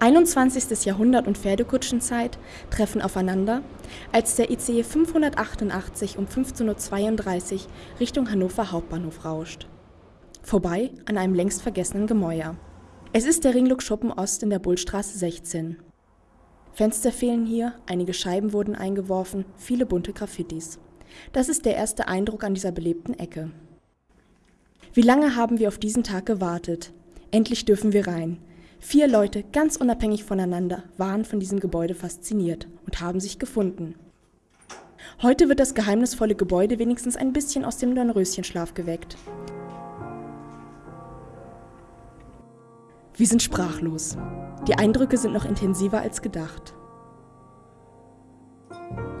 21. Jahrhundert und Pferdekutschenzeit treffen aufeinander, als der ICE 588 um 15.32 Uhr Richtung Hannover Hauptbahnhof rauscht. Vorbei an einem längst vergessenen Gemäuer. Es ist der Ringlook Schuppen Ost in der Bullstraße 16. Fenster fehlen hier, einige Scheiben wurden eingeworfen, viele bunte Graffitis. Das ist der erste Eindruck an dieser belebten Ecke. Wie lange haben wir auf diesen Tag gewartet? Endlich dürfen wir rein. Vier Leute, ganz unabhängig voneinander, waren von diesem Gebäude fasziniert und haben sich gefunden. Heute wird das geheimnisvolle Gebäude wenigstens ein bisschen aus dem Dornröschenschlaf geweckt. Wir sind sprachlos. Die Eindrücke sind noch intensiver als gedacht.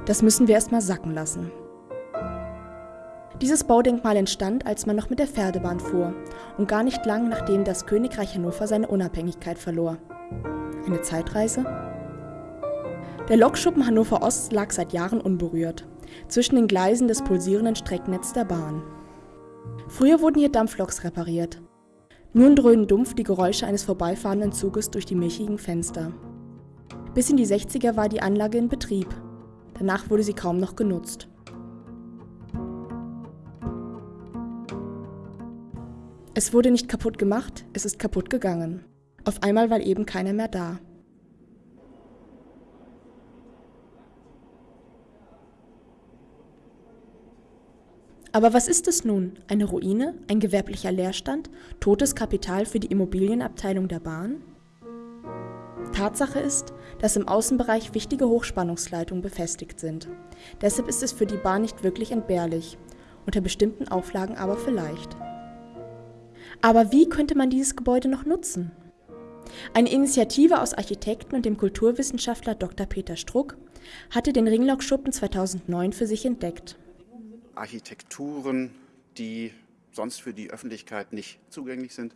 Das müssen wir erstmal sacken lassen. Dieses Baudenkmal entstand, als man noch mit der Pferdebahn fuhr und gar nicht lang nachdem das Königreich Hannover seine Unabhängigkeit verlor. Eine Zeitreise? Der Lokschuppen Hannover Ost lag seit Jahren unberührt, zwischen den Gleisen des pulsierenden Strecknetzes der Bahn. Früher wurden hier Dampfloks repariert, nun dröhnen dumpf die Geräusche eines vorbeifahrenden Zuges durch die milchigen Fenster. Bis in die 60er war die Anlage in Betrieb. Danach wurde sie kaum noch genutzt. Es wurde nicht kaputt gemacht, es ist kaputt gegangen. Auf einmal war eben keiner mehr da. Aber was ist es nun? Eine Ruine? Ein gewerblicher Leerstand? Totes Kapital für die Immobilienabteilung der Bahn? Tatsache ist, dass im Außenbereich wichtige Hochspannungsleitungen befestigt sind. Deshalb ist es für die Bahn nicht wirklich entbehrlich, unter bestimmten Auflagen aber vielleicht. Aber wie könnte man dieses Gebäude noch nutzen? Eine Initiative aus Architekten und dem Kulturwissenschaftler Dr. Peter Struck hatte den Ringlockschuppen 2009 für sich entdeckt. Architekturen, die sonst für die Öffentlichkeit nicht zugänglich sind.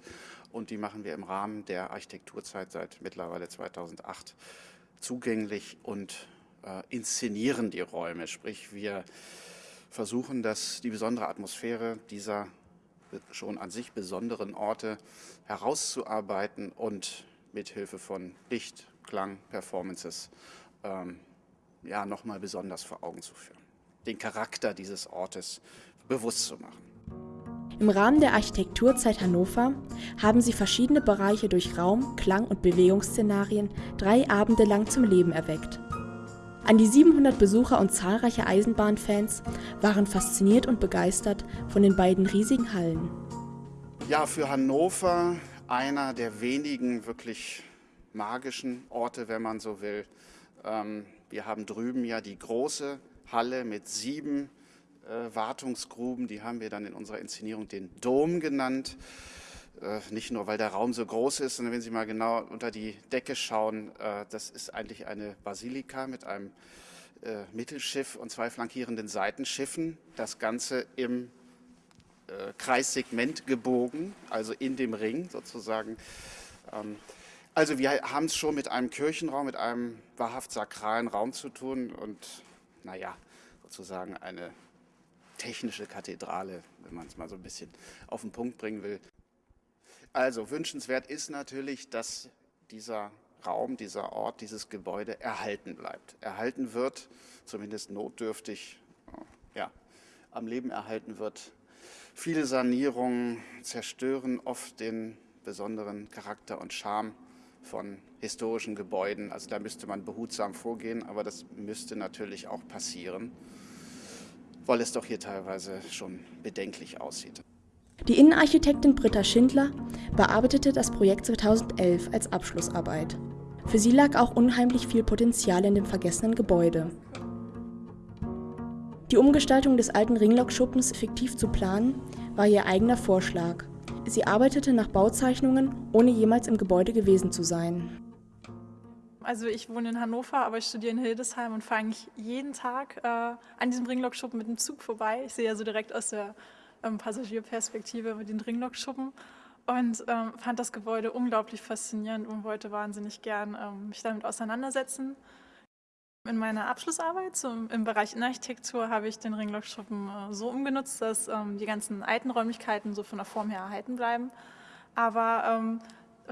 Und die machen wir im Rahmen der Architekturzeit seit mittlerweile 2008 zugänglich und äh, inszenieren die Räume. Sprich, wir versuchen, dass die besondere Atmosphäre dieser schon an sich besonderen Orte herauszuarbeiten und mithilfe von Licht, Klang, Performances ähm, ja, nochmal besonders vor Augen zu führen den Charakter dieses Ortes bewusst zu machen. Im Rahmen der Architekturzeit Hannover haben sie verschiedene Bereiche durch Raum-, Klang- und Bewegungsszenarien drei Abende lang zum Leben erweckt. An die 700 Besucher und zahlreiche Eisenbahnfans waren fasziniert und begeistert von den beiden riesigen Hallen. Ja, für Hannover einer der wenigen wirklich magischen Orte, wenn man so will. Ähm, wir haben drüben ja die große Halle mit sieben äh, Wartungsgruben. Die haben wir dann in unserer Inszenierung den Dom genannt. Äh, nicht nur, weil der Raum so groß ist, sondern wenn Sie mal genau unter die Decke schauen, äh, das ist eigentlich eine Basilika mit einem äh, Mittelschiff und zwei flankierenden Seitenschiffen. Das Ganze im Kreissegment gebogen, also in dem Ring sozusagen. Ähm, also wir haben es schon mit einem Kirchenraum, mit einem wahrhaft sakralen Raum zu tun und naja, sozusagen eine technische Kathedrale, wenn man es mal so ein bisschen auf den Punkt bringen will. Also wünschenswert ist natürlich, dass dieser Raum, dieser Ort, dieses Gebäude erhalten bleibt. Erhalten wird, zumindest notdürftig, ja, am Leben erhalten wird. Viele Sanierungen zerstören oft den besonderen Charakter und Charme von historischen Gebäuden. Also da müsste man behutsam vorgehen, aber das müsste natürlich auch passieren, weil es doch hier teilweise schon bedenklich aussieht. Die Innenarchitektin Britta Schindler bearbeitete das Projekt 2011 als Abschlussarbeit. Für sie lag auch unheimlich viel Potenzial in dem vergessenen Gebäude. Die Umgestaltung des alten Ringlockschuppens fiktiv zu planen, war ihr eigener Vorschlag. Sie arbeitete nach Bauzeichnungen, ohne jemals im Gebäude gewesen zu sein. Also ich wohne in Hannover, aber ich studiere in Hildesheim und fahre eigentlich jeden Tag äh, an diesem Ringlockschuppen mit dem Zug vorbei. Ich sehe ja so direkt aus der ähm, Passagierperspektive mit den Ringlockschuppen und ähm, fand das Gebäude unglaublich faszinierend und wollte wahnsinnig gern ähm, mich damit auseinandersetzen. In meiner Abschlussarbeit zum, im Bereich Innenarchitektur habe ich den Ringlockschuppen äh, so umgenutzt, dass ähm, die ganzen alten Räumlichkeiten so von der Form her erhalten bleiben, aber ähm,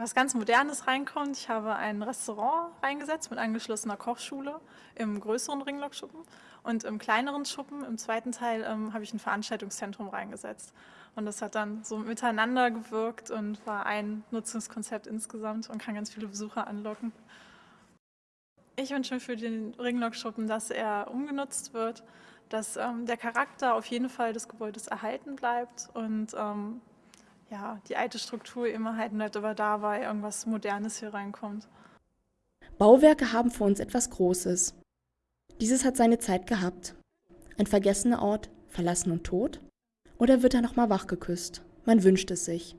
was ganz Modernes reinkommt. Ich habe ein Restaurant reingesetzt mit angeschlossener Kochschule im größeren Ringlockschuppen und im kleineren Schuppen, im zweiten Teil, ähm, habe ich ein Veranstaltungszentrum reingesetzt. Und das hat dann so miteinander gewirkt und war ein Nutzungskonzept insgesamt und kann ganz viele Besucher anlocken. Ich wünsche mir für den Ringlockschuppen, dass er umgenutzt wird, dass ähm, der Charakter auf jeden Fall des Gebäudes erhalten bleibt und ähm, ja, die alte Struktur immer halt nicht aber da war, irgendwas Modernes hier reinkommt. Bauwerke haben für uns etwas Großes. Dieses hat seine Zeit gehabt. Ein vergessener Ort, verlassen und tot? Oder wird er nochmal wachgeküsst? Man wünscht es sich.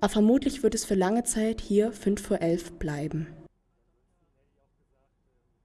Aber vermutlich wird es für lange Zeit hier 5 vor 11 bleiben.